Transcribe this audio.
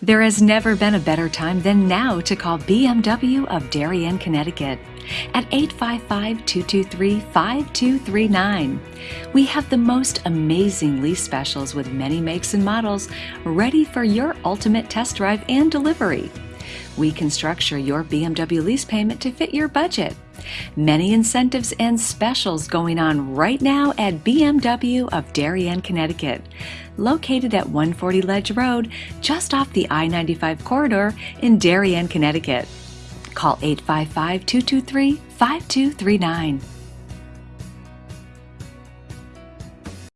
There has never been a better time than now to call BMW of Darien, Connecticut at 855 223 5239. We have the most amazing lease specials with many makes and models ready for your ultimate test drive and delivery. We can structure your BMW lease payment to fit your budget. Many incentives and specials going on right now at BMW of Darien, Connecticut, located at 140 Ledge Road, just off the I 95 corridor in Darien, Connecticut. Call 855 223 5239.